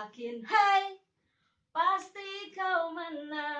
yakin Hai Pasti kau menang.